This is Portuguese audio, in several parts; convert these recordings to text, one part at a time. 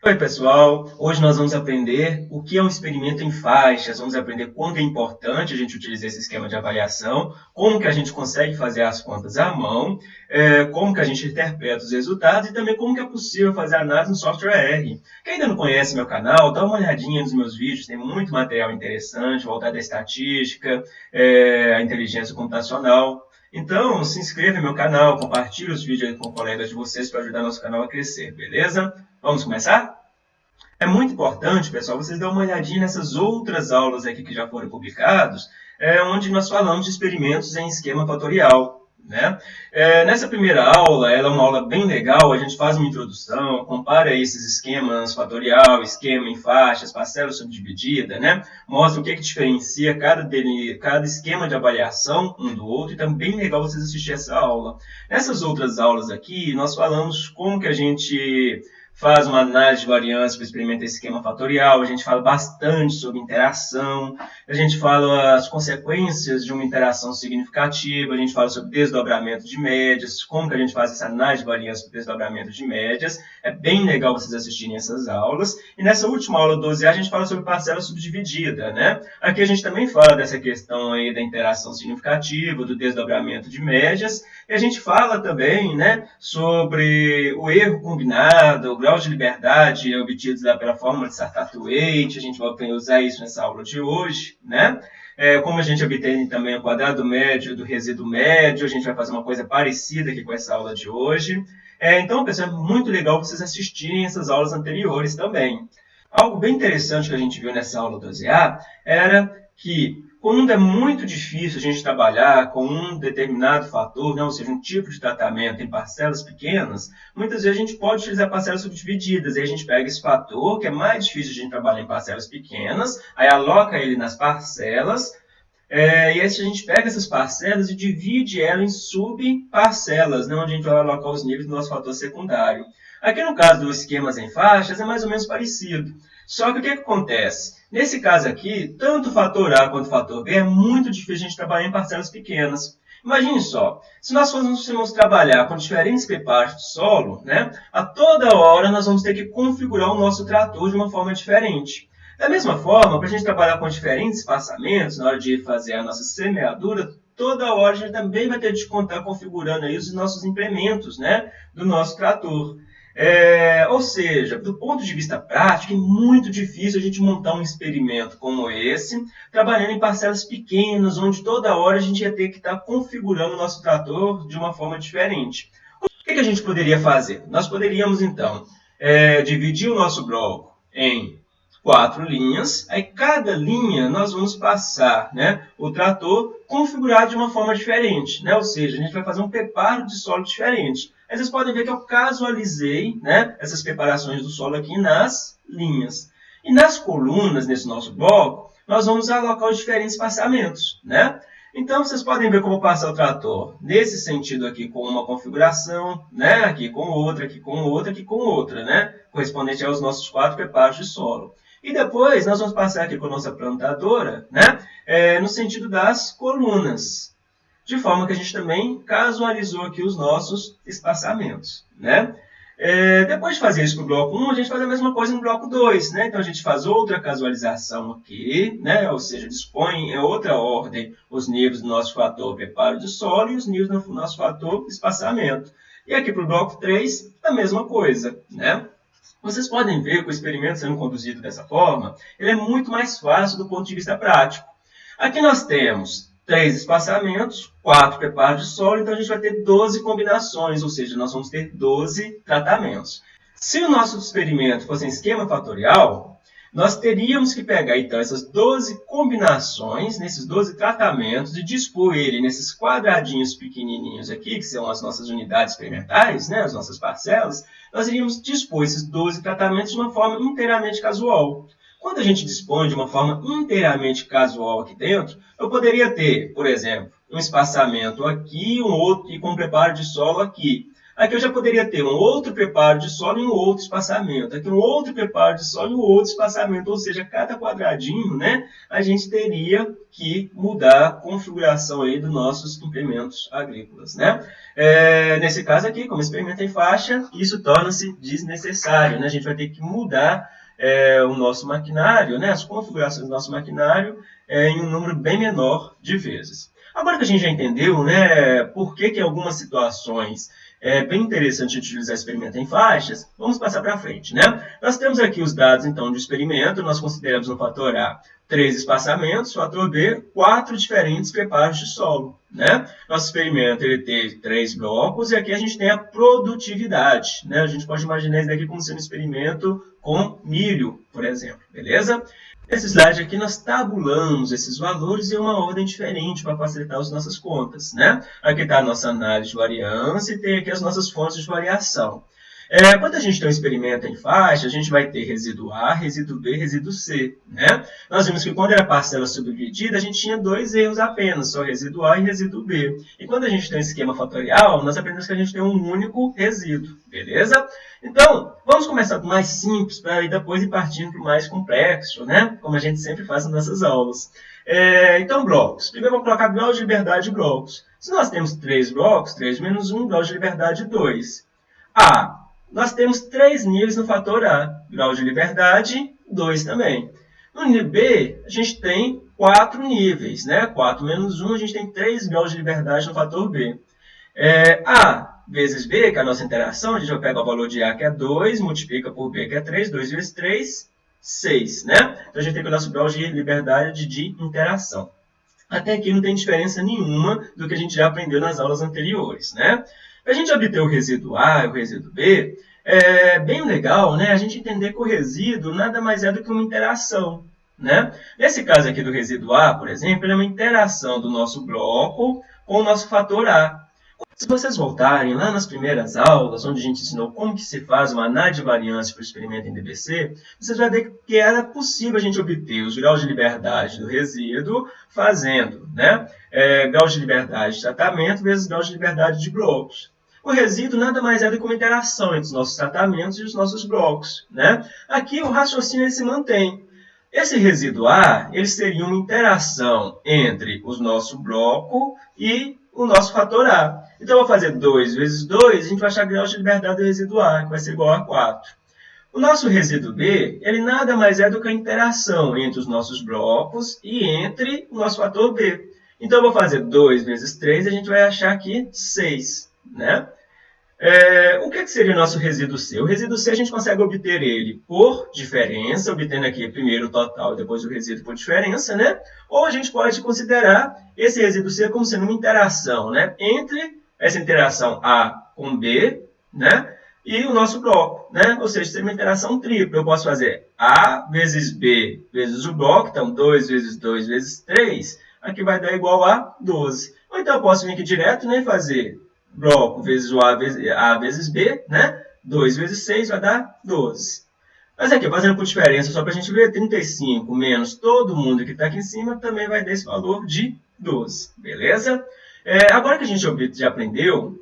Oi pessoal, hoje nós vamos aprender o que é um experimento em faixas, vamos aprender quando é importante a gente utilizar esse esquema de avaliação, como que a gente consegue fazer as contas à mão, é, como que a gente interpreta os resultados e também como que é possível fazer análise no software R. Quem ainda não conhece meu canal, dá uma olhadinha nos meus vídeos, tem muito material interessante voltado à estatística, é, à inteligência computacional. Então, se inscreva no meu canal, compartilhe os vídeos com colegas de vocês para ajudar nosso canal a crescer, beleza? Vamos começar? É muito importante, pessoal, vocês darem uma olhadinha nessas outras aulas aqui que já foram publicadas, é, onde nós falamos de experimentos em esquema fatorial. Né? É, nessa primeira aula, ela é uma aula bem legal, a gente faz uma introdução, compara esses esquemas fatorial, esquema em faixas, parcela subdividida, né? mostra o que, que diferencia cada, dele, cada esquema de avaliação um do outro, e também é legal vocês assistirem essa aula. Nessas outras aulas aqui, nós falamos como que a gente faz uma análise de variância para experimentar esse esquema fatorial, a gente fala bastante sobre interação, a gente fala as consequências de uma interação significativa, a gente fala sobre desdobramento de médias, como que a gente faz essa análise de variância para desdobramento de médias. É bem legal vocês assistirem essas aulas. E nessa última aula 12A a gente fala sobre parcela subdividida, né? Aqui a gente também fala dessa questão aí da interação significativa, do desdobramento de médias, e a gente fala também, né, sobre o erro combinado, o grau de liberdade obtidos pela fórmula de Sartat-Waite, a gente vai usar isso nessa aula de hoje, né? É, como a gente obtém também o quadrado médio do resíduo médio, a gente vai fazer uma coisa parecida aqui com essa aula de hoje. É, então, pessoal, é muito legal vocês assistirem essas aulas anteriores também. Algo bem interessante que a gente viu nessa aula 12A era que quando é muito difícil a gente trabalhar com um determinado fator, né, ou seja, um tipo de tratamento em parcelas pequenas, muitas vezes a gente pode utilizar parcelas subdivididas. Aí a gente pega esse fator, que é mais difícil a gente trabalhar em parcelas pequenas, aí aloca ele nas parcelas, é, e aí a gente pega essas parcelas e divide ela em subparcelas, né, onde a gente vai alocar os níveis do nosso fator secundário. Aqui no caso dos esquemas em faixas é mais ou menos parecido. Só que o que, que acontece? Nesse caso aqui, tanto o fator A quanto o fator B é muito difícil a gente trabalhar em parcelas pequenas. Imagine só, se nós fôssemos trabalhar com diferentes preparos de solo, né, a toda hora nós vamos ter que configurar o nosso trator de uma forma diferente. Da mesma forma, para a gente trabalhar com diferentes espaçamentos, na hora de fazer a nossa semeadura, toda hora a gente também vai ter de contar configurando aí os nossos implementos né, do nosso trator. É, ou seja, do ponto de vista prático, é muito difícil a gente montar um experimento como esse, trabalhando em parcelas pequenas, onde toda hora a gente ia ter que estar configurando o nosso trator de uma forma diferente. O que, que a gente poderia fazer? Nós poderíamos, então, é, dividir o nosso bloco em quatro linhas, aí cada linha nós vamos passar né, o trator configurado de uma forma diferente, né? ou seja, a gente vai fazer um preparo de solo diferente. Aí vocês podem ver que eu casualizei né, essas preparações do solo aqui nas linhas. E nas colunas, nesse nosso bloco, nós vamos alocar os diferentes passamentos. Né? Então, vocês podem ver como passa o trator nesse sentido aqui com uma configuração, né? aqui com outra, aqui com outra, aqui com outra, né? correspondente aos nossos quatro preparos de solo. E depois nós vamos passar aqui com a nossa plantadora né? É, no sentido das colunas de forma que a gente também casualizou aqui os nossos espaçamentos. Né? É, depois de fazer isso para o bloco 1, a gente faz a mesma coisa no bloco 2. Né? Então, a gente faz outra casualização aqui, né? ou seja, dispõe em outra ordem os níveis do nosso fator preparo de solo e os níveis do nosso fator espaçamento. E aqui para o bloco 3, a mesma coisa. Né? Vocês podem ver que o experimento sendo conduzido dessa forma, ele é muito mais fácil do ponto de vista prático. Aqui nós temos três espaçamentos, quatro preparos de solo, então a gente vai ter 12 combinações, ou seja, nós vamos ter 12 tratamentos. Se o nosso experimento fosse em esquema fatorial, nós teríamos que pegar então essas 12 combinações, nesses 12 tratamentos, e dispor ele nesses quadradinhos pequenininhos aqui, que são as nossas unidades experimentais, né, as nossas parcelas, nós iríamos dispor esses 12 tratamentos de uma forma inteiramente casual. Quando a gente dispõe de uma forma inteiramente casual aqui dentro, eu poderia ter, por exemplo, um espaçamento aqui, um outro e com um preparo de solo aqui. Aqui eu já poderia ter um outro preparo de solo e um outro espaçamento. Aqui um outro preparo de solo e um outro espaçamento. Ou seja, cada quadradinho, né, a gente teria que mudar a configuração aí dos nossos implementos agrícolas. Né? É, nesse caso aqui, como experimento em faixa, isso torna-se desnecessário. Né? A gente vai ter que mudar é, o nosso maquinário, né, as configurações do nosso maquinário é, em um número bem menor de vezes. Agora que a gente já entendeu né, por que, que em algumas situações é bem interessante utilizar experimento em faixas, vamos passar para frente. Né? Nós temos aqui os dados então do experimento, nós consideramos no fator A três espaçamentos, fator B, quatro diferentes preparos de solo. Né? Nosso experimento ele tem três blocos e aqui a gente tem a produtividade. Né? A gente pode imaginar isso daqui como sendo um experimento com milho, por exemplo. Beleza? Nesse slide aqui nós tabulamos esses valores em uma ordem diferente para facilitar as nossas contas. Né? Aqui está a nossa análise de variância e tem aqui as nossas fontes de variação. É, quando a gente tem um experimento em faixa, a gente vai ter resíduo A, resíduo B, resíduo C. Né? Nós vimos que quando era parcela subdividida, a gente tinha dois erros apenas, só resíduo A e resíduo B. E quando a gente tem um esquema fatorial, nós aprendemos que a gente tem um único resíduo. Beleza? Então, vamos começar do mais simples para depois ir partindo para o mais complexo, né? como a gente sempre faz nas nossas aulas. É, então, blocos. Primeiro vamos colocar grau de liberdade de blocos. Se nós temos três blocos, 3 menos 1, grau de liberdade 2. A, nós temos três níveis no fator A. Grau de liberdade, 2 também. No nível B, a gente tem quatro níveis. Né? 4 menos 1, a gente tem 3 graus de liberdade no fator B. É, a vezes B, que é a nossa interação, a gente vai pegar o valor de A, que é 2, multiplica por B, que é 3. 2 vezes 3, 6. Né? Então, a gente tem o nosso grau de liberdade de interação. Até aqui não tem diferença nenhuma do que a gente já aprendeu nas aulas anteriores. Né? Para a gente obter o resíduo A e o resíduo B, é bem legal né, a gente entender que o resíduo nada mais é do que uma interação. Né? Nesse caso aqui do resíduo A, por exemplo, ele é uma interação do nosso bloco com o nosso fator A. Se vocês voltarem lá nas primeiras aulas, onde a gente ensinou como que se faz uma análise de variância para o experimento em DBC, vocês vão ver que era possível a gente obter os graus de liberdade do resíduo fazendo né, é, graus de liberdade de tratamento vezes graus de liberdade de blocos. O resíduo nada mais é do que uma interação entre os nossos tratamentos e os nossos blocos. Né? Aqui o raciocínio se mantém. Esse resíduo A ele seria uma interação entre o nosso bloco e o nosso fator A. Então, eu vou fazer 2 vezes 2, a gente vai achar grau de liberdade do resíduo A, que vai ser igual a 4. O nosso resíduo B, ele nada mais é do que a interação entre os nossos blocos e entre o nosso fator B. Então, eu vou fazer 2 vezes 3, a gente vai achar aqui 6. Né? É, o que, que, seria o nosso resíduo C? O resíduo C a gente consegue obter ele por diferença, obtendo aqui primeiro o total e depois o resíduo por diferença, né? Ou a gente pode considerar esse resíduo C como sendo uma interação, né? Entre essa interação A com B, né? E o nosso bloco, né? Ou seja, seria uma interação tripla. Eu posso fazer A vezes B vezes o bloco, então 2 vezes 2 vezes 3, aqui vai dar igual a 12. Ou então eu posso vir aqui direto né, e fazer bloco vezes o A vezes, A vezes B, né? 2 vezes 6 vai dar 12. Mas aqui, fazendo por diferença, só para a gente ver, 35 menos todo mundo que está aqui em cima também vai dar esse valor de 12, beleza? É, agora que a gente já aprendeu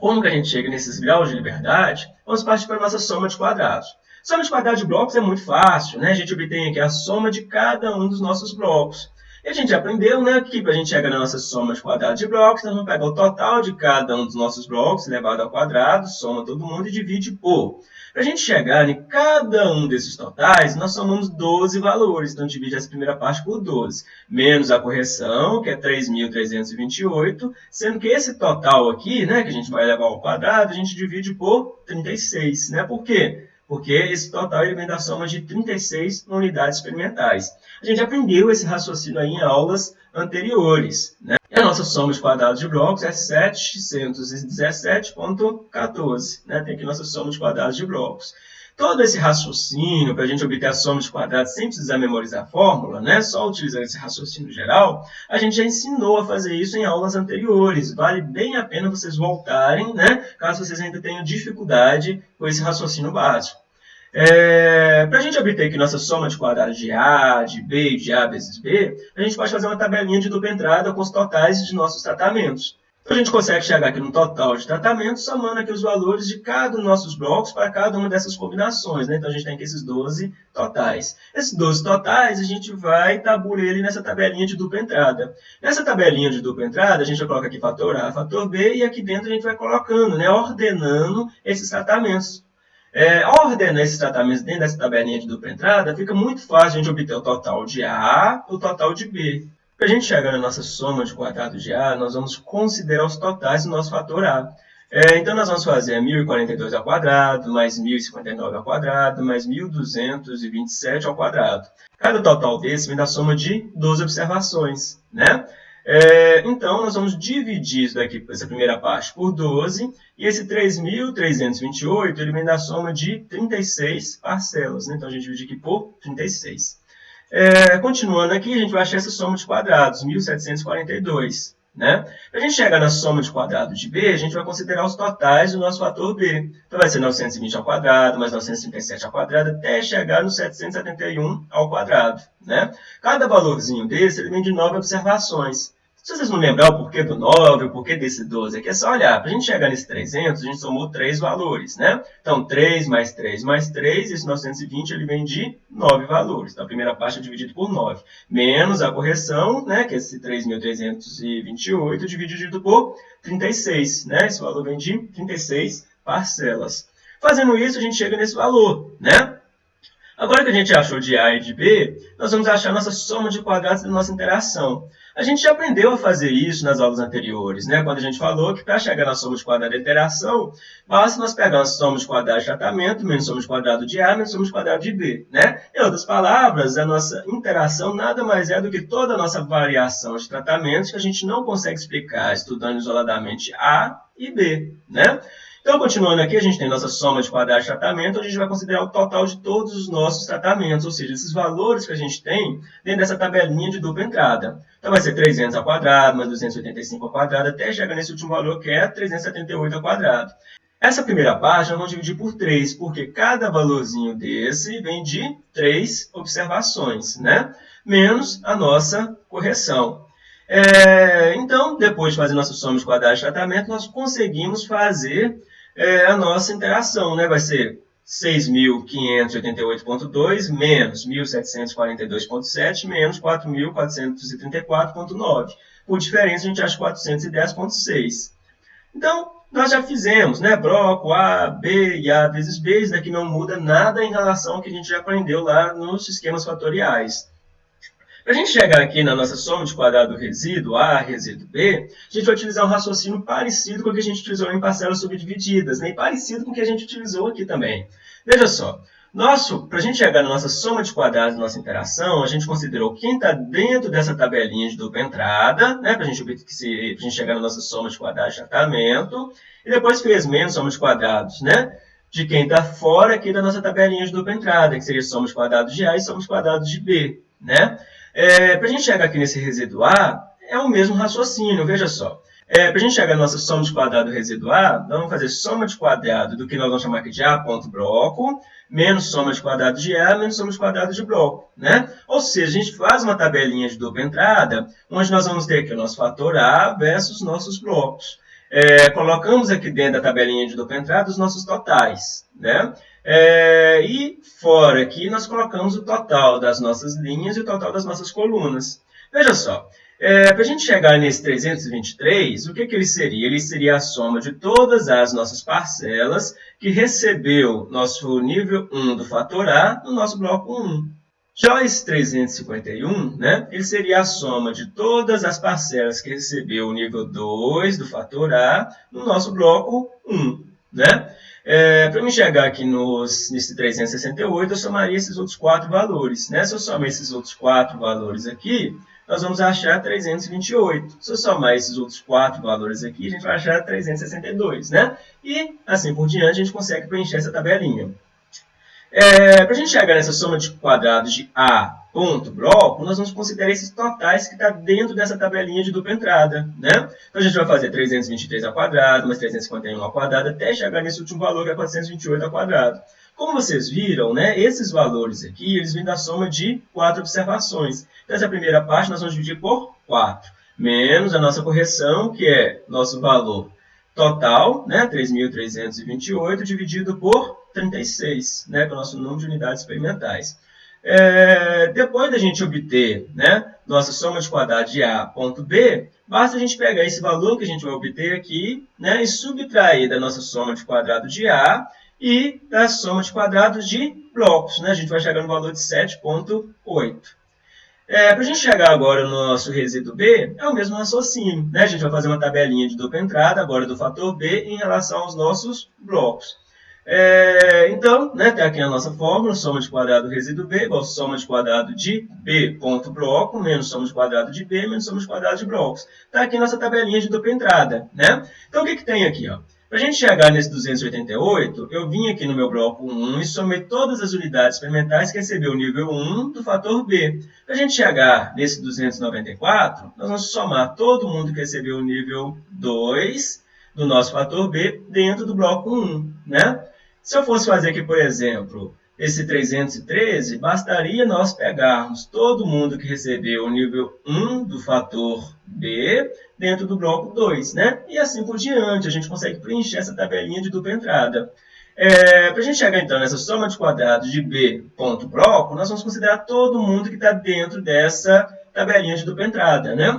como que a gente chega nesses graus de liberdade, vamos partir para a nossa soma de quadrados. Soma de quadrados de blocos é muito fácil, né? A gente obtém aqui a soma de cada um dos nossos blocos. E a gente aprendeu né, que para a gente chegar na nossa soma de quadrados de blocos, nós vamos pegar o total de cada um dos nossos blocos elevado ao quadrado, soma todo mundo e divide por. Para a gente chegar em cada um desses totais, nós somamos 12 valores. Então, divide essa primeira parte por 12. Menos a correção, que é 3.328, sendo que esse total aqui, né, que a gente vai elevar ao quadrado, a gente divide por 36. Né? Por quê? Porque esse total ele vem da soma de 36 unidades experimentais. A gente aprendeu esse raciocínio aí em aulas anteriores. Né? E a nossa soma de quadrados de blocos é 717.14. Né? Tem aqui nossa soma de quadrados de blocos. Todo esse raciocínio, para a gente obter a soma de quadrados sem precisar memorizar a fórmula, né? só utilizando esse raciocínio geral, a gente já ensinou a fazer isso em aulas anteriores. Vale bem a pena vocês voltarem, né? caso vocês ainda tenham dificuldade com esse raciocínio básico. É, para a gente obter aqui nossa soma de quadrados de A, de B e de A vezes B, a gente pode fazer uma tabelinha de dupla entrada com os totais de nossos tratamentos. Então, a gente consegue chegar aqui no total de tratamento, somando aqui os valores de cada um dos nossos blocos para cada uma dessas combinações. Né? Então, a gente tem aqui esses 12 totais. Esses 12 totais, a gente vai tabular ele nessa tabelinha de dupla entrada. Nessa tabelinha de dupla entrada, a gente coloca aqui fator A, fator B, e aqui dentro a gente vai colocando, né, ordenando esses tratamentos. É, ordenar esses tratamentos dentro dessa tabelinha de dupla entrada, fica muito fácil a gente obter o total de A o total de B. Para a gente chegar na nossa soma de quadrados de A, nós vamos considerar os totais do nosso fator A. É, então, nós vamos fazer 1.042 ao quadrado, mais 1.059 ao quadrado, mais 1.227 ao quadrado. Cada total desse vem da soma de 12 observações, né? É, então, nós vamos dividir isso daqui, essa primeira parte por 12, e esse 3.328 ele vem da soma de 36 parcelas. Né? Então, a gente divide aqui por 36. É, continuando aqui, a gente vai achar essa soma de quadrados, 1.742. Né? A gente chegar na soma de quadrados de B, a gente vai considerar os totais do nosso fator B. Então, vai ser 920 ao quadrado, mais 937 ao quadrado, até chegar no 771 ao quadrado. Né? Cada valorzinho desse ele vem de 9 observações. Se vocês não lembrar o porquê do 9, o porquê desse 12 aqui, é só olhar. Para a gente chegar nesse 300, a gente somou três valores, né? Então, 3 mais 3 mais 3, esse 920 ele vem de 9 valores. Então, a primeira parte é dividida por 9. Menos a correção, né? Que é esse 3.328 dividido por 36, né? Esse valor vem de 36 parcelas. Fazendo isso, a gente chega nesse valor, né? Agora que a gente achou de A e de B, nós vamos achar nossa soma de quadrados da nossa interação. A gente já aprendeu a fazer isso nas aulas anteriores, né? quando a gente falou que para chegar na soma de quadrado da interação, basta nós pegarmos soma de quadrado de tratamento, menos soma de quadrado de A, menos soma de quadrado de B. Né? Em outras palavras, a nossa interação nada mais é do que toda a nossa variação de tratamentos que a gente não consegue explicar estudando isoladamente A e B. Né? Então, continuando aqui, a gente tem nossa soma de quadrados de tratamento, onde a gente vai considerar o total de todos os nossos tratamentos, ou seja, esses valores que a gente tem dentro dessa tabelinha de dupla entrada. Então, vai ser 300 ao quadrado, mais 285 ao quadrado, até chegar nesse último valor, que é 378 ao quadrado. Essa primeira parte nós vamos dividir por 3, porque cada valorzinho desse vem de 3 observações, né? menos a nossa correção. É, então, depois de fazer nossa soma de quadrados de tratamento, nós conseguimos fazer é, a nossa interação, né? Vai ser 6.588.2 menos 1.742.7 menos 4.434.9. Por diferença, a gente acha 410.6. Então, nós já fizemos, né? Bloco A, B e A vezes B. Isso daqui não muda nada em relação ao que a gente já aprendeu lá nos esquemas fatoriais. Para a gente chegar aqui na nossa soma de quadrado do resíduo A, resíduo B, a gente vai utilizar um raciocínio parecido com o que a gente utilizou em parcelas subdivididas, né? e parecido com o que a gente utilizou aqui também. Veja só, para a gente chegar na nossa soma de quadrados da nossa interação, a gente considerou quem está dentro dessa tabelinha de dupla entrada, né, para a gente, gente chegar na nossa soma de quadrados de tratamento, e depois fez menos soma de quadrados, né, de quem está fora aqui da nossa tabelinha de dupla entrada, que seria soma de quadrados de A e soma de quadrados de B. Né? É, para a gente chegar aqui nesse residuar, é o mesmo raciocínio, veja só. É, para a gente chegar na nossa soma de quadrado residuar, nós vamos fazer soma de quadrado do que nós vamos chamar aqui de A ponto bloco, menos soma de quadrado de A, menos soma de quadrado de bloco. Né? Ou seja, a gente faz uma tabelinha de dupla entrada, onde nós vamos ter aqui o nosso fator A versus nossos blocos. É, colocamos aqui dentro da tabelinha de dupla entrada os nossos totais. Né? É, e fora aqui nós colocamos o total das nossas linhas e o total das nossas colunas. Veja só, é, para a gente chegar nesse 323, o que, que ele seria? Ele seria a soma de todas as nossas parcelas que recebeu nosso nível 1 do fator A no nosso bloco 1. Já esse 351, né, ele seria a soma de todas as parcelas que recebeu o nível 2 do fator A no nosso bloco 1. Né? É, para me chegar aqui nos, nesse 368, eu somaria esses outros quatro valores. Né? Se eu somar esses outros quatro valores aqui, nós vamos achar 328. Se eu somar esses outros quatro valores aqui, a gente vai achar 362. Né? E assim por diante, a gente consegue preencher essa tabelinha. É, para a gente chegar nessa soma de quadrados de A ponto bloco, nós vamos considerar esses totais que está dentro dessa tabelinha de dupla entrada. Né? Então, a gente vai fazer 323 ao quadrado, mais 351 ao quadrado, até chegar nesse último valor, que é 428 ao quadrado. Como vocês viram, né, esses valores aqui, eles vêm da soma de quatro observações. Então, essa primeira parte nós vamos dividir por 4. menos a nossa correção, que é nosso valor total, né, 3.328, dividido por 36, né, que é o nosso número de unidades experimentais. É, depois da gente obter né, nossa soma de quadrados de A ponto B, basta a gente pegar esse valor que a gente vai obter aqui né, e subtrair da nossa soma de quadrado de A e da soma de quadrados de blocos. Né? A gente vai chegar no valor de 7,8. É, Para a gente chegar agora no nosso resíduo B, é o mesmo raciocínio. Né? A gente vai fazer uma tabelinha de dupla entrada agora do fator B em relação aos nossos blocos. É, então, né, tem aqui a nossa fórmula, soma de quadrado do resíduo B igual soma de quadrado de B ponto bloco, menos soma de quadrado de B, menos soma de quadrado de blocos. Está aqui a nossa tabelinha de dupla entrada. Né? Então, o que, que tem aqui? Para a gente chegar nesse 288, eu vim aqui no meu bloco 1 e somei todas as unidades experimentais que recebeu o nível 1 do fator B. Para a gente chegar nesse 294, nós vamos somar todo mundo que recebeu o nível 2 do nosso fator B dentro do bloco 1. Né? Se eu fosse fazer aqui, por exemplo, esse 313, bastaria nós pegarmos todo mundo que recebeu o nível 1 do fator B dentro do bloco 2, né? E assim por diante, a gente consegue preencher essa tabelinha de dupla entrada. É, Para a gente chegar, então, nessa soma de quadrados de B ponto bloco, nós vamos considerar todo mundo que está dentro dessa tabelinha de dupla entrada, né?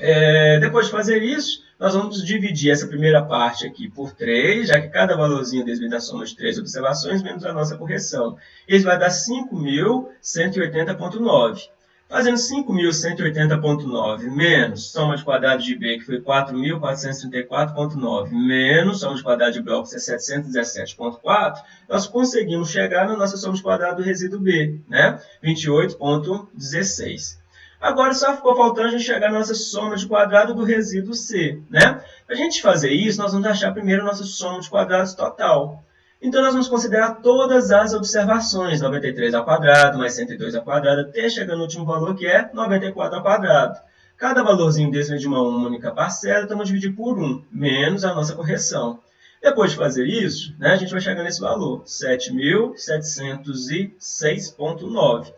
É, depois de fazer isso, nós vamos dividir essa primeira parte aqui por 3, já que cada valorzinho desse da soma de 3 observações menos a nossa correção. Isso vai dar 5.180.9. Fazendo 5.180.9 menos soma de quadrado de B, que foi 4.434.9, menos soma de quadrado de blocos, que é 717.4, nós conseguimos chegar na nossa soma de quadrado do resíduo B, né? 28.16. Agora só ficou faltando a gente chegar na nossa soma de quadrado do resíduo C. Né? Para a gente fazer isso, nós vamos achar primeiro a nossa soma de quadrados total. Então, nós vamos considerar todas as observações, 93 ao quadrado, mais 102 ao quadrado, até chegar no último valor, que é 94 ao quadrado. Cada valorzinho desse é de uma única parcela, então vamos dividir por 1, menos a nossa correção. Depois de fazer isso, né, a gente vai chegar nesse valor, 7.706.9.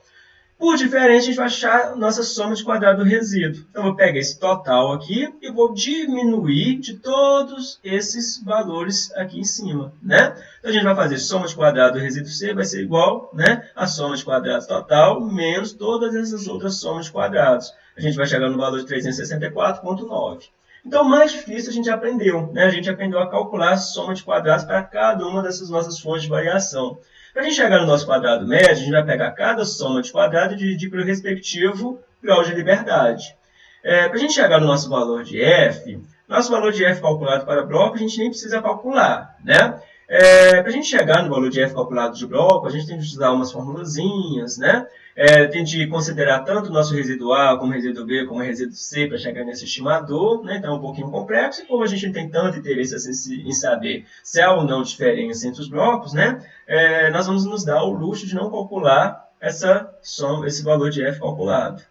Por diferença, a gente vai achar nossa soma de quadrado do resíduo. Então, eu vou pegar esse total aqui e vou diminuir de todos esses valores aqui em cima, né? Então, a gente vai fazer soma de quadrado do resíduo C vai ser igual né, a soma de quadrados total menos todas essas outras somas de quadrados. A gente vai chegar no valor de 364,9. Então, o mais difícil a gente aprendeu. Né? A gente aprendeu a calcular a soma de quadrados para cada uma dessas nossas fontes de variação. Para a gente chegar no nosso quadrado médio, a gente vai pegar cada soma de quadrado e dividir pelo respectivo grau de liberdade. É, para a gente chegar no nosso valor de f, nosso valor de f calculado para bloco, a gente nem precisa calcular. Né? É, para a gente chegar no valor de f calculado de bloco, a gente tem que usar umas formulazinhas, né? É, tem de considerar tanto o nosso resíduo A, como resíduo B, como resíduo C para chegar nesse estimador, né? então é um pouquinho complexo, e como a gente não tem tanto interesse assim, em saber se há ou não diferença entre os blocos, né? É, nós vamos nos dar o luxo de não calcular essa soma, esse valor de f calculado.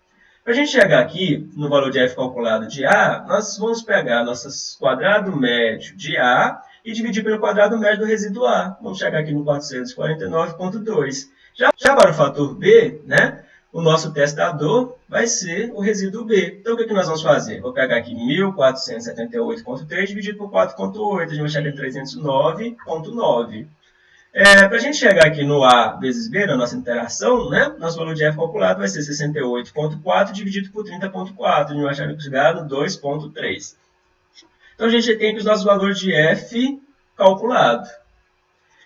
Para a gente chegar aqui no valor de f calculado de A, nós vamos pegar nosso quadrado médio de A e dividir pelo quadrado médio do resíduo A. Vamos chegar aqui no 449,2. Já, já para o fator B, né, o nosso testador vai ser o resíduo B. Então, o que, que nós vamos fazer? Vou pegar aqui 1478,3 dividido por 4,8. A gente vai chegar em 309,9. É, Para a gente chegar aqui no A vezes B, na nossa interação, né, nosso valor de F calculado vai ser 68,4 dividido por 30,4. A gente vai chegar no 2,3. Então, a gente tem aqui os nossos valores de F calculado.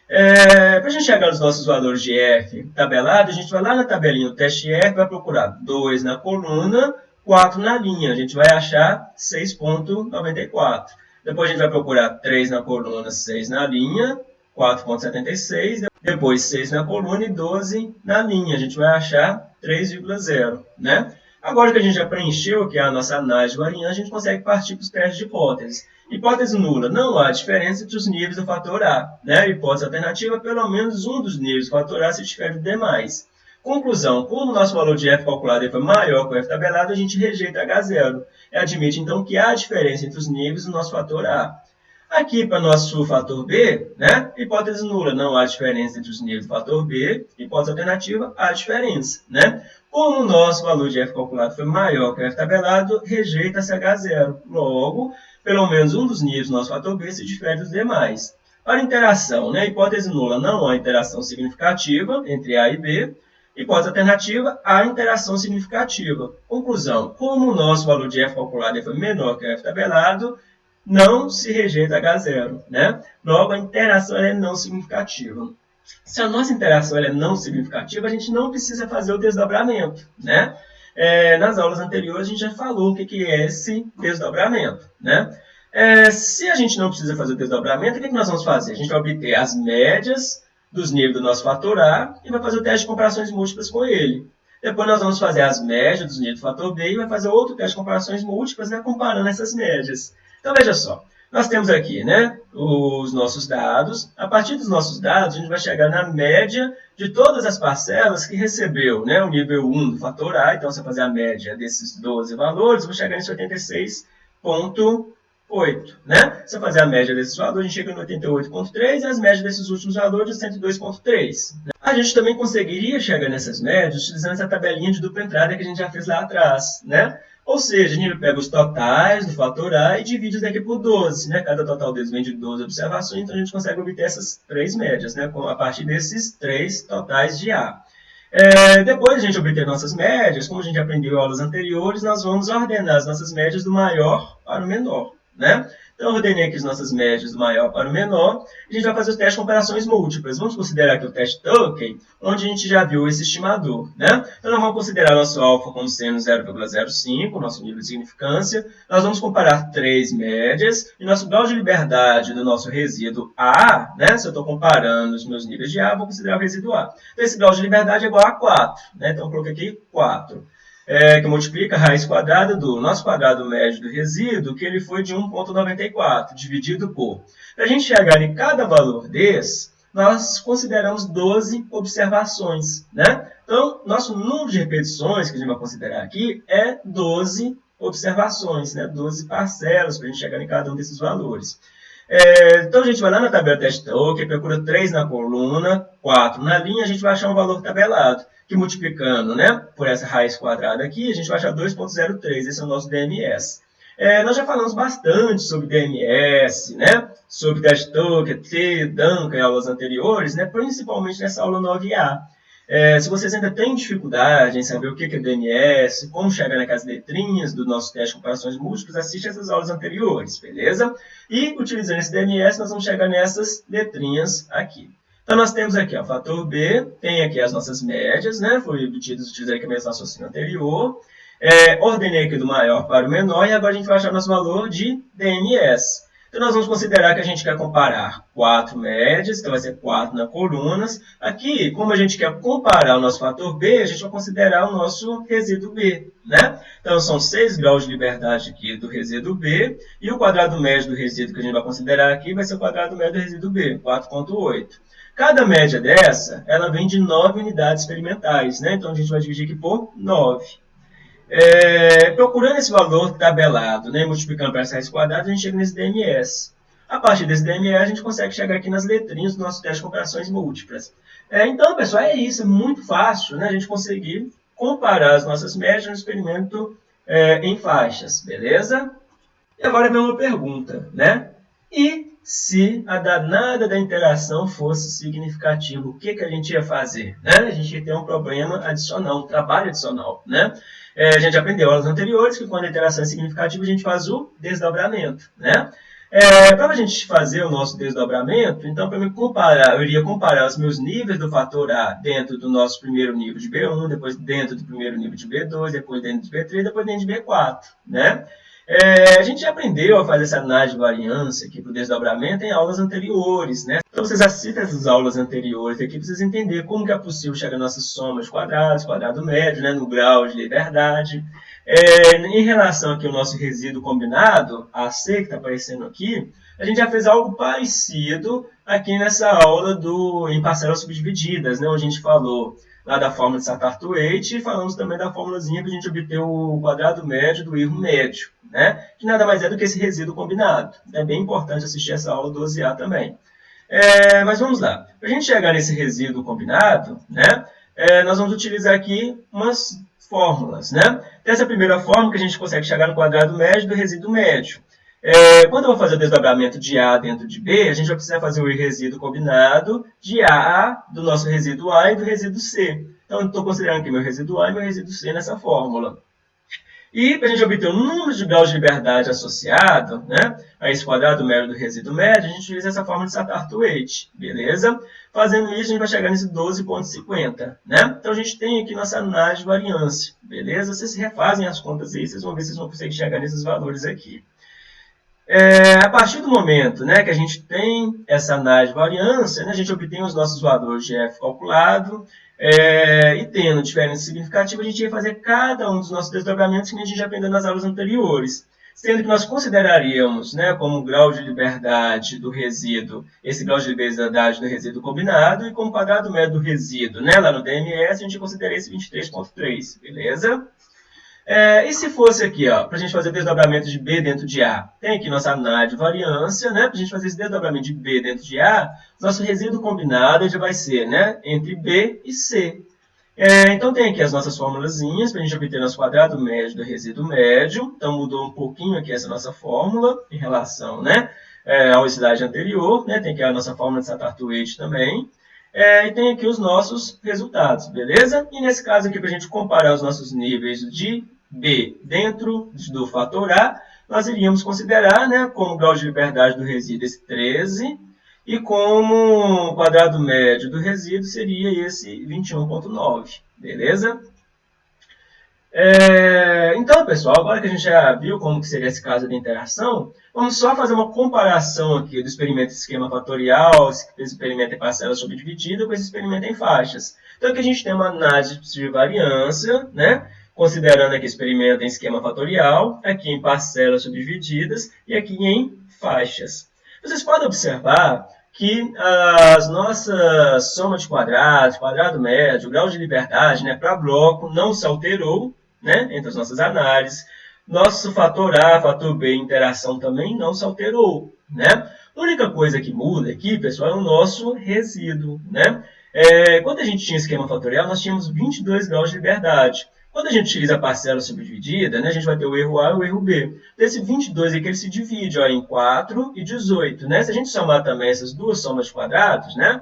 É, Para a gente chegar nos nossos valores de F tabelado, a gente vai lá na tabelinha do teste F, vai procurar 2 na coluna, 4 na linha. A gente vai achar 6,94. Depois a gente vai procurar 3 na coluna, 6 na linha, 4,76. Depois 6 na coluna e 12 na linha. A gente vai achar 3,0. Né? Agora que a gente já preencheu é a nossa análise variante, a gente consegue partir para os testes de hipótese. Hipótese nula, não há diferença entre os níveis do fator A. Né? Hipótese alternativa, pelo menos um dos níveis do fator A se difere dos demais. Conclusão, como o nosso valor de f calculado foi maior que o f tabelado, a gente rejeita H0. Admite, então, que há diferença entre os níveis do nosso fator A. Aqui, para nosso fator B, né, hipótese nula, não há diferença entre os níveis do fator B. Hipótese alternativa, há diferença. Né? Como o nosso valor de f calculado foi maior que o f tabelado, rejeita-se H0. Logo, pelo menos um dos níveis do nosso fator B se difere dos demais. Para interação, né, hipótese nula, não há interação significativa entre A e B. Hipótese alternativa, há interação significativa. Conclusão, como o nosso valor de f calculado foi menor que o f tabelado, não se rejeita H0. Né? Logo, a interação é não significativa. Se a nossa interação é não significativa, a gente não precisa fazer o desdobramento. Né? É, nas aulas anteriores, a gente já falou o que é esse desdobramento. Né? É, se a gente não precisa fazer o desdobramento, o que, que nós vamos fazer? A gente vai obter as médias dos níveis do nosso fator A e vai fazer o teste de comparações múltiplas com ele. Depois nós vamos fazer as médias dos níveis do fator B e vai fazer outro teste de comparações múltiplas, né, comparando essas médias. Então, veja só. Nós temos aqui né, os nossos dados. A partir dos nossos dados, a gente vai chegar na média de todas as parcelas que recebeu né, o nível 1 do fator A. Então, se eu fazer a média desses 12 valores, vou chegar nesse 86,8. Né? Se eu fazer a média desses valores, a gente chega no 88,3 e as médias desses últimos valores de 102,3. A gente também conseguiria chegar nessas médias utilizando essa tabelinha de dupla entrada que a gente já fez lá atrás. Né? Ou seja, a gente pega os totais do fator A e divide isso daqui por 12. Né? Cada total deles vem de 12 observações, então a gente consegue obter essas três médias, né? a partir desses três totais de A. É, depois de a gente obter nossas médias, como a gente aprendeu em aulas anteriores, nós vamos ordenar as nossas médias do maior para o menor. Né? Então, eu ordenei aqui as nossas médias do maior para o menor. E a gente vai fazer o teste de comparações múltiplas. Vamos considerar aqui o teste Tuckey, onde a gente já viu esse estimador. Né? Então, nós vamos considerar nosso alfa como sendo 0,05, nosso nível de significância. Nós vamos comparar três médias. E nosso grau de liberdade do nosso resíduo A, né? se eu estou comparando os meus níveis de A, vou considerar o resíduo A. Então, esse grau de liberdade é igual a 4. Né? Então, eu coloquei aqui 4 é, que multiplica a raiz quadrada do nosso quadrado médio do resíduo, que ele foi de 1,94, dividido por. Para a gente chegar em cada valor desse, nós consideramos 12 observações. Né? Então, nosso número de repetições que a gente vai considerar aqui é 12 observações, né? 12 parcelas para a gente chegar em cada um desses valores. É, então, a gente vai lá na tabela teste token, procura 3 na coluna, 4 na linha, a gente vai achar um valor tabelado que multiplicando né, por essa raiz quadrada aqui, a gente vai achar 2,03. Esse é o nosso DMS. É, nós já falamos bastante sobre DMS, né, sobre teste token, T, Duncan em aulas anteriores, né, principalmente nessa aula 9A. É, se vocês ainda têm dificuldade em saber o que é DMS, como chegar naquelas letrinhas do nosso teste de comparações múltiplas, assiste essas aulas anteriores, beleza? E, utilizando esse DMS, nós vamos chegar nessas letrinhas aqui. Então, nós temos aqui o fator B, tem aqui as nossas médias, né? Foi obtido utilizando aqui o mesmo raciocínio anterior. É, ordenei aqui do maior para o menor e agora a gente vai achar nosso valor de DNS. Então, nós vamos considerar que a gente quer comparar quatro médias, então vai ser 4 na colunas. Aqui, como a gente quer comparar o nosso fator B, a gente vai considerar o nosso resíduo B. Né? Então, são 6 graus de liberdade aqui do resíduo B, e o quadrado médio do resíduo que a gente vai considerar aqui vai ser o quadrado médio do resíduo B, 4,8. Cada média dessa, ela vem de 9 unidades experimentais, né? Então, a gente vai dividir aqui por 9. É, procurando esse valor tabelado, né, multiplicando para essa raiz quadrada, a gente chega nesse DMS. A partir desse DMS, a gente consegue chegar aqui nas letrinhas do nosso teste de comparações múltiplas. É, então, pessoal, é isso. É muito fácil né, a gente conseguir comparar as nossas médias no experimento é, em faixas, beleza? E agora vem uma pergunta, né? E se a danada da interação fosse significativa, o que, que a gente ia fazer? Né? A gente ia ter um problema adicional, um trabalho adicional. Né? É, a gente aprendeu aulas anteriores que quando a interação é significativa, a gente faz o desdobramento. Né? É, para a gente fazer o nosso desdobramento, então, para me comparar, eu iria comparar os meus níveis do fator A dentro do nosso primeiro nível de B1, depois dentro do primeiro nível de B2, depois dentro de B3, depois dentro de B4. Né? É, a gente já aprendeu a fazer essa análise de variância aqui para o desdobramento em aulas anteriores, né? Então vocês assistem essas aulas anteriores aqui para vocês entenderem como que é possível chegar nas nossas somas quadrados, quadrado médio, né, no grau de liberdade. É, em relação aqui ao nosso resíduo combinado, AC, que está aparecendo aqui, a gente já fez algo parecido aqui nessa aula do, em parcelas subdivididas, né, onde a gente falou lá da fórmula de Satarto-Waite e falamos também da fórmulazinha que a gente obteve o quadrado médio do erro médio, né? que nada mais é do que esse resíduo combinado. É bem importante assistir essa aula 12A também. É, mas vamos lá. Para a gente chegar nesse resíduo combinado, né, é, nós vamos utilizar aqui umas fórmulas. Né? Essa primeira fórmula que a gente consegue chegar no quadrado médio do resíduo médio. É, quando eu vou fazer o desdobramento de A dentro de B, a gente vai precisar fazer o resíduo combinado de A do nosso resíduo A e do resíduo C. Então, estou considerando aqui meu resíduo A e meu resíduo C nessa fórmula. E para a gente obter o número de graus de liberdade associado né, a esse quadrado médio do resíduo médio, a gente utiliza essa fórmula de Satarto-Waite, beleza? Fazendo isso, a gente vai chegar nesse 12,50, né? Então, a gente tem aqui nossa análise de variância, beleza? Vocês refazem as contas aí, vocês vão ver se vocês vão conseguir chegar nesses valores aqui. É, a partir do momento né, que a gente tem essa análise de variância, né, a gente obtém os nossos valores de f calculado, é, e tendo diferença significativa, a gente ia fazer cada um dos nossos desdobramentos que a gente já aprendeu nas aulas anteriores. Sendo que nós consideraríamos né, como grau de liberdade do resíduo, esse grau de liberdade do resíduo combinado, e como quadrado médio do resíduo, né, lá no DMS, a gente consideraria esse 23.3, beleza? É, e se fosse aqui, para a gente fazer desdobramento de B dentro de A? Tem aqui nossa análise de variância, né? Para a gente fazer esse desdobramento de B dentro de A, nosso resíduo combinado já vai ser né, entre B e C. É, então, tem aqui as nossas formulazinhas para a gente obter nosso quadrado médio do resíduo médio. Então, mudou um pouquinho aqui essa nossa fórmula em relação né, é, ao slide anterior. Né? Tem aqui a nossa fórmula de Satarto-Waite também. É, e tem aqui os nossos resultados, beleza? E nesse caso aqui, para a gente comparar os nossos níveis de B dentro do fator A, nós iríamos considerar né, como grau de liberdade do resíduo esse 13, e como quadrado médio do resíduo seria esse 21,9, beleza? É, então, pessoal, agora que a gente já viu como que seria esse caso de interação, vamos só fazer uma comparação aqui do experimento esquema fatorial, esse experimento em parcela subdividida, com esse experimento em faixas. Então, aqui a gente tem uma análise de variância, né? Considerando aqui experimento em esquema fatorial, aqui em parcelas subdivididas e aqui em faixas. Vocês podem observar que as nossas soma de quadrados, quadrado médio, grau de liberdade né, para bloco não se alterou né, entre as nossas análises. Nosso fator A, fator B, interação também não se alterou. Né? A única coisa que muda aqui, pessoal, é o nosso resíduo. Né? É, quando a gente tinha esquema fatorial, nós tínhamos 22 graus de liberdade. Quando a gente utiliza a parcela subdividida, né, a gente vai ter o erro A e o erro B. Desse 22 aqui, ele se divide ó, em 4 e 18. Né? Se a gente somar também essas duas somas de quadrados, né,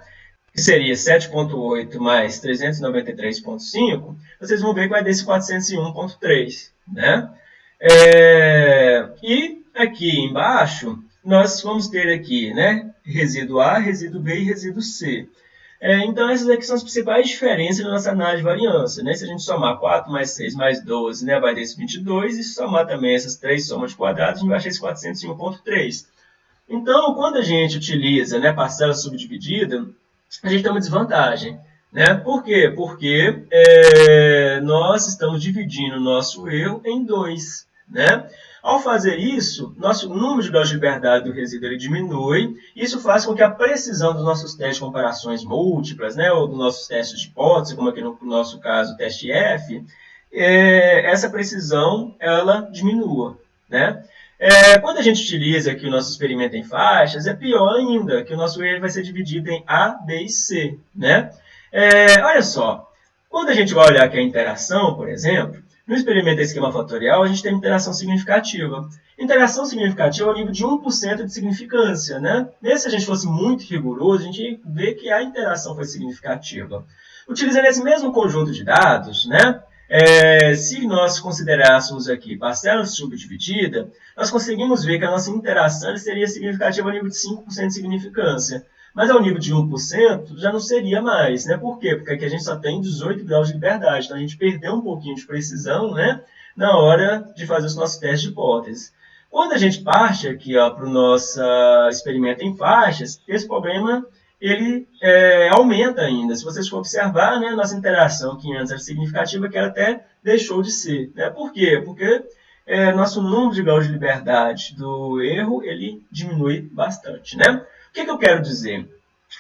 que seria 7.8 mais 393.5, vocês vão ver que vai dar esse 401.3. Né? É, e aqui embaixo, nós vamos ter aqui né, resíduo A, resíduo B e resíduo C. É, então, essas aqui são as principais diferenças da nossa análise de variância. Né? Se a gente somar 4 mais 6 mais 12, né, vai dar esse 22, e somar também essas três somas de quadrados, a gente vai achar esse 401.3. Então, quando a gente utiliza né, parcela subdividida, a gente tem uma desvantagem. Né? Por quê? Porque é, nós estamos dividindo o nosso erro em dois. Né? Ao fazer isso, nosso número de graus de liberdade do resíduo ele diminui. Isso faz com que a precisão dos nossos testes de comparações múltiplas, né, ou dos nossos testes de hipótese, como aqui no nosso caso o teste F, é, essa precisão ela diminua. Né? É, quando a gente utiliza aqui o nosso experimento em faixas, é pior ainda, que o nosso erro vai ser dividido em A, B e C. Né? É, olha só, quando a gente vai olhar aqui a interação, por exemplo, no experimento esquema fatorial, a gente tem interação significativa. Interação significativa é o nível de 1% de significância. Né? Nesse, se a gente fosse muito rigoroso, a gente vê que a interação foi significativa. Utilizando esse mesmo conjunto de dados, né, é, se nós considerássemos aqui parcela subdividida, nós conseguimos ver que a nossa interação seria significativa ao nível de 5% de significância. Mas ao nível de 1% já não seria mais, né? Por quê? Porque aqui a gente só tem 18 graus de liberdade, então a gente perdeu um pouquinho de precisão, né? Na hora de fazer os nossos testes de hipótese. Quando a gente parte aqui para o nosso experimento em faixas, esse problema ele é, aumenta ainda. Se vocês for observar, né, nossa interação que antes era significativa, que ela até deixou de ser. Né? Por quê? Porque é, nosso número de graus de liberdade do erro ele diminui bastante. Né? Que, que eu quero dizer?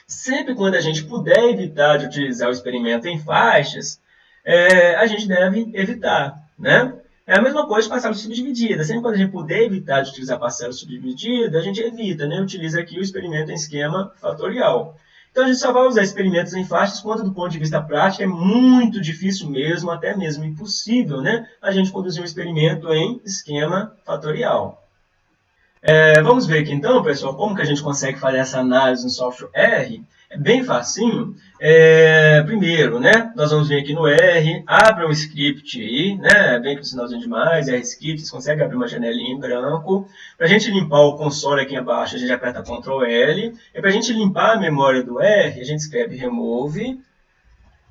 Sempre quando a gente puder evitar de utilizar o experimento em faixas, é, a gente deve evitar, né? É a mesma coisa de parcela subdividida. Sempre quando a gente puder evitar de utilizar parcela subdividida, a gente evita, né? Utiliza aqui o experimento em esquema fatorial. Então, a gente só vai usar experimentos em faixas quando, do ponto de vista prático, é muito difícil mesmo, até mesmo impossível, né? A gente conduzir um experimento em esquema fatorial. É, vamos ver aqui então, pessoal, como que a gente consegue fazer essa análise no software R. É bem facinho. É, primeiro, né, nós vamos vir aqui no R, abre um script aí, né, bem com o sinalzinho de mais, R script, consegue abrir uma janelinha em branco. Para a gente limpar o console aqui abaixo, a gente aperta Ctrl L. E para a gente limpar a memória do R, a gente escreve remove,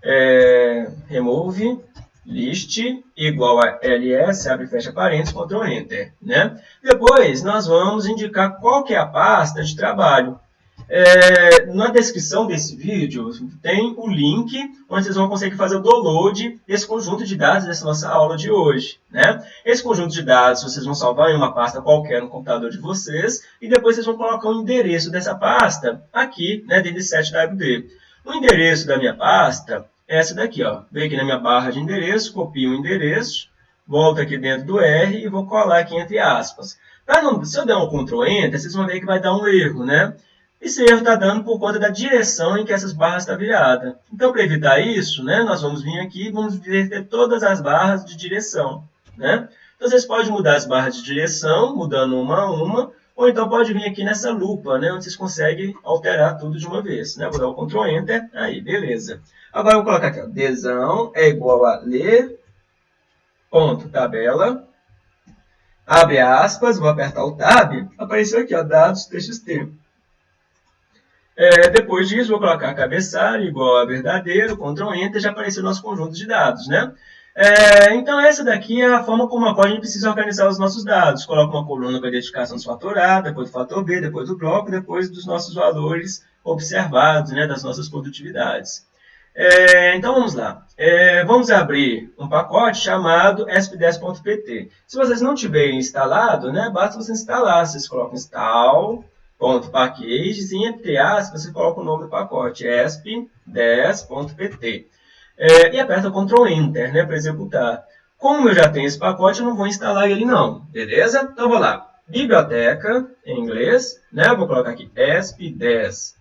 é, remove list igual a ls, abre e fecha parênteses, Ctrl Enter. Né? Depois, nós vamos indicar qual que é a pasta de trabalho. É, na descrição desse vídeo tem o link onde vocês vão conseguir fazer o download desse conjunto de dados dessa nossa aula de hoje. Né? Esse conjunto de dados vocês vão salvar em uma pasta qualquer no computador de vocês e depois vocês vão colocar o endereço dessa pasta aqui né, dentro desse 7WD. O endereço da minha pasta essa daqui. Ó. Venho aqui na minha barra de endereço, copio o endereço, volto aqui dentro do R e vou colar aqui entre aspas. Não, se eu der um Ctrl Enter, vocês vão ver que vai dar um erro, né? Esse erro está dando por conta da direção em que essas barras estão viradas. Então, para evitar isso, né, nós vamos vir aqui e vamos inverter todas as barras de direção. Né? Então, vocês podem mudar as barras de direção, mudando uma a uma, ou então pode vir aqui nessa lupa, né, onde vocês conseguem alterar tudo de uma vez. Né? Vou dar o Ctrl Enter, aí, beleza. Agora, eu vou colocar aqui, ó, desão é igual a ler, ponto, tabela, abre aspas, vou apertar o Tab, apareceu aqui, ó, dados txt. É, depois disso, vou colocar cabeçalho igual a verdadeiro, Ctrl Enter, já apareceu o nosso conjunto de dados, né? É, então, essa daqui é a forma como a gente precisa organizar os nossos dados. Coloca uma coluna com a identificação do fator A, depois do fator B, depois do bloco, depois dos nossos valores observados, né, das nossas produtividades. É, então, vamos lá. É, vamos abrir um pacote chamado sp10.pt. Se vocês não tiverem instalado, né, basta você instalar. Vocês colocam install ponto e entre aspas você coloca o nome do pacote, esp10.pt. É, e aperta Ctrl Enter né, para executar. Como eu já tenho esse pacote, eu não vou instalar ele não, beleza? Então vou lá, biblioteca, em inglês, né, vou colocar aqui esp10.pt,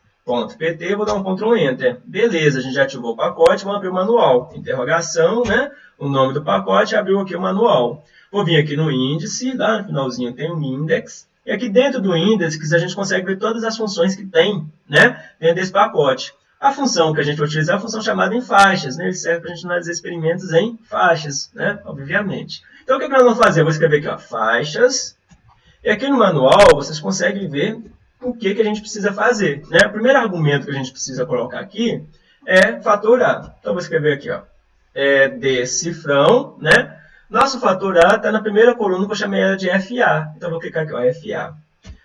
vou dar um Ctrl Enter. Beleza, a gente já ativou o pacote, vamos abrir o manual. Interrogação, né, o nome do pacote, abriu aqui o manual. Vou vir aqui no índice, lá no finalzinho tem um index, e aqui dentro do índice a gente consegue ver todas as funções que tem né, dentro desse pacote. A função que a gente vai utilizar é a função chamada em faixas. Né? Ele serve para a gente analisar experimentos em faixas, né? obviamente. Então, o que, que nós vamos fazer? Eu vou escrever aqui, ó, faixas. E aqui no manual, vocês conseguem ver o que, que a gente precisa fazer. Né? O primeiro argumento que a gente precisa colocar aqui é fatorar. Então, eu vou escrever aqui, ó, é decifrão, né? Nosso fator A está na primeira coluna que eu chamei ela de FA. Então, vou clicar aqui, ó, FA.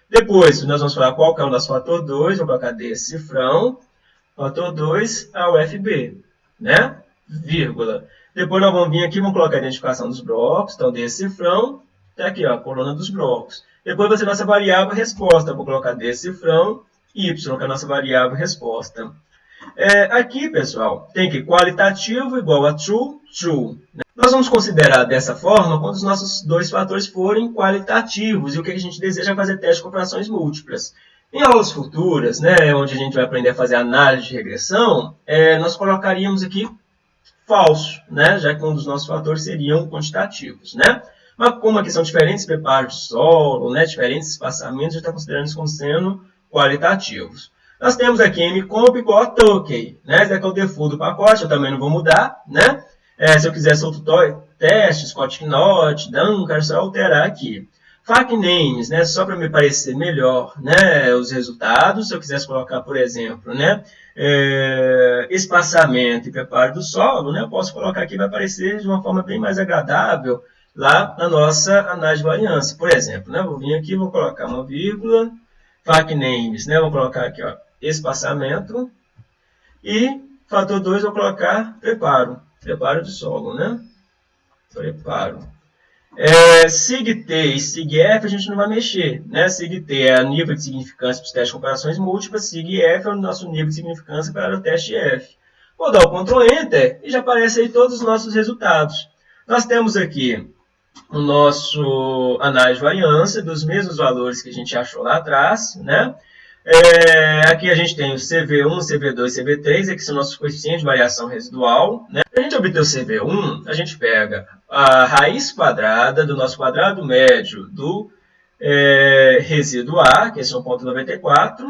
Depois, nós vamos falar qual que é o nosso fator 2. Vou colocar decifrão. Fator 2 é o FB, né? Vírgula. Depois nós vamos vir aqui, vamos colocar a identificação dos blocos. Então, decifrão. Está aqui, ó, a coluna dos blocos. Depois vai ser nossa variável resposta. Vou colocar decifrão y, que é a nossa variável resposta. É, aqui, pessoal, tem que qualitativo igual a true, true. Né? Nós vamos considerar dessa forma quando os nossos dois fatores forem qualitativos e o que a gente deseja fazer teste com operações múltiplas. Em aulas futuras, né, onde a gente vai aprender a fazer análise de regressão, é, nós colocaríamos aqui falso, né, já que um dos nossos fatores seriam quantitativos. Né? Mas como aqui são diferentes preparos de solo, né, diferentes espaçamentos, a gente está considerando isso como sendo qualitativos. Nós temos aqui mcomp igual a token, né? Esse aqui é o default do pacote, eu também não vou mudar, né? É, se eu quiser outro teste, Scott Knot, Dunker, só alterar aqui. FAQ names, né, só para me parecer melhor né, os resultados, se eu quisesse colocar, por exemplo, né, é, espaçamento e preparo do solo, né, eu posso colocar aqui, vai aparecer de uma forma bem mais agradável lá na nossa análise de variância. Por exemplo, né, vou vir aqui, vou colocar uma vírgula, FAQ names, né, vou colocar aqui, ó, espaçamento, e fator 2 vou colocar preparo preparo de solo, né? Preparo. É, SIG-T e SIG-F a gente não vai mexer. Né? SIG-T é o nível de significância para os testes de comparações múltiplas, SIG-F é o nosso nível de significância para o teste F. Vou dar o Ctrl Enter e já aparece aí todos os nossos resultados. Nós temos aqui o nosso análise de variância dos mesmos valores que a gente achou lá atrás, né? É, aqui a gente tem o CV1, CV2 e CV3, que são nossos coeficientes de variação residual. Né? Para a gente obter o CV1, a gente pega a raiz quadrada do nosso quadrado médio do é, resíduo A, que é 1.94,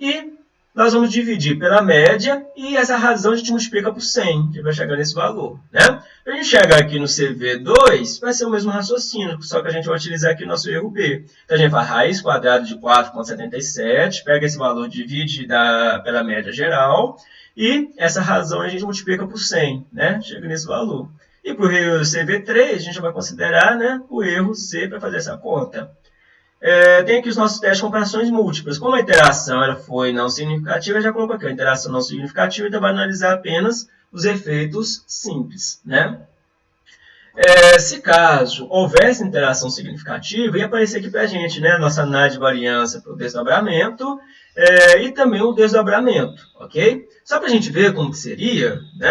e nós vamos dividir pela média e essa razão a gente multiplica por 100, que vai chegar nesse valor. Né? Para a gente chegar aqui no CV2, vai ser o mesmo raciocínio, só que a gente vai utilizar aqui o nosso erro B. Então, a gente faz raiz quadrada de 4,77, pega esse valor, divide da, pela média geral, e essa razão a gente multiplica por 100, né? chega nesse valor. E para o CV3, a gente vai considerar né, o erro C para fazer essa conta. É, tem aqui os nossos testes de comparações múltiplas. Como a interação ela foi não significativa, já coloco aqui a interação não significativa, então vai analisar apenas os efeitos simples. Né? É, se caso houvesse interação significativa, ia aparecer aqui para a gente né, nossa análise de variância para o desdobramento é, e também o desdobramento, ok? Só para a gente ver como que seria, né,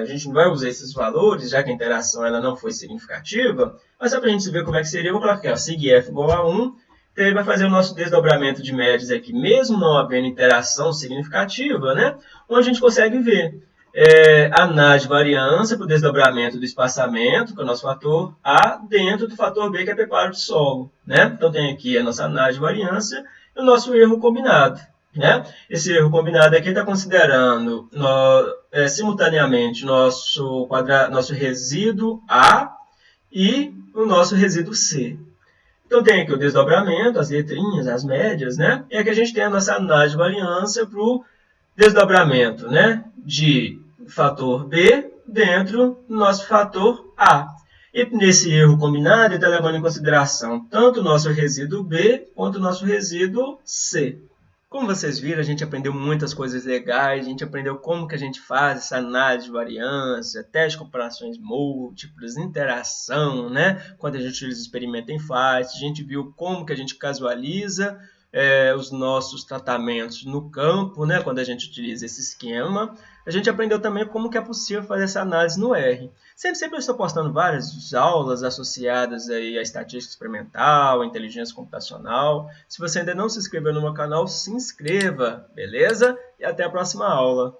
a gente não vai usar esses valores, já que a interação ela não foi significativa, mas só para a gente ver como é que seria, eu vou colocar aqui, ó, sig f igual a 1, então ele vai fazer o nosso desdobramento de médias aqui, mesmo não havendo interação significativa, né, onde a gente consegue ver é, análise de variância para o desdobramento do espaçamento, que é o nosso fator A, dentro do fator B, que é preparo de solo. Né? Então, tem aqui a nossa análise de variância e o nosso erro combinado. Né? Esse erro combinado aqui está considerando no, é, simultaneamente nosso, quadra, nosso resíduo A e o nosso resíduo C. Então tem aqui o desdobramento, as letrinhas, as médias, né? E aqui a gente tem a nossa análise de variância para o desdobramento né? de fator B dentro do nosso fator A. E nesse erro combinado, ele está levando em consideração tanto o nosso resíduo B quanto o nosso resíduo C. Como vocês viram, a gente aprendeu muitas coisas legais, a gente aprendeu como que a gente faz essa análise de variância, teste de comparações múltiplas, interação, né? Quando a gente utiliza o experimento em face, a gente viu como que a gente casualiza é, os nossos tratamentos no campo, né, quando a gente utiliza esse esquema. A gente aprendeu também como que é possível fazer essa análise no R. Sempre, sempre eu estou postando várias aulas associadas aí à estatística experimental, à inteligência computacional. Se você ainda não se inscreveu no meu canal, se inscreva, beleza? E até a próxima aula.